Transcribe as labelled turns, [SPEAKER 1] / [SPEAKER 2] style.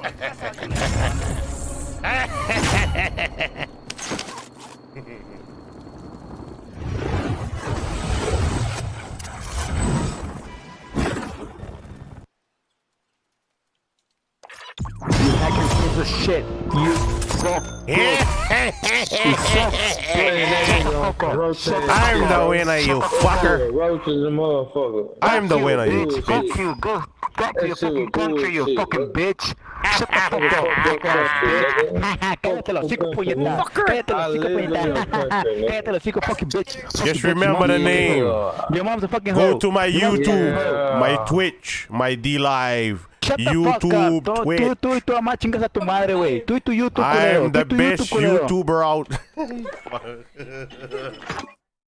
[SPEAKER 1] You hacker piece of shit. You.
[SPEAKER 2] I'm the winner, you fucker.
[SPEAKER 3] Roaches and motherfucker.
[SPEAKER 2] I'm the winner, you bitch.
[SPEAKER 1] Fuck you. Go back to your fucking country, you fucking bitch. Shut the fuck
[SPEAKER 3] Fuck your country,
[SPEAKER 1] up. Cállate los hocico, puñeta. Cállate los
[SPEAKER 3] I
[SPEAKER 1] hocico,
[SPEAKER 3] live in your
[SPEAKER 1] puñeta.
[SPEAKER 3] country, nigga.
[SPEAKER 1] Cállate los hocico, fucking bitch.
[SPEAKER 2] Just remember the name.
[SPEAKER 1] Your mom's a fucking
[SPEAKER 2] Go to my
[SPEAKER 1] Your mom's a fucking
[SPEAKER 2] YouTube, my Twitch, my DLive,
[SPEAKER 1] Shut the fuck
[SPEAKER 2] YouTube,
[SPEAKER 1] tu,
[SPEAKER 2] Twitch.
[SPEAKER 1] Tu, tu, tu, a machinga sa tu madre, wey. Tu, tu, YouTube, I am
[SPEAKER 2] the best YouTuber out.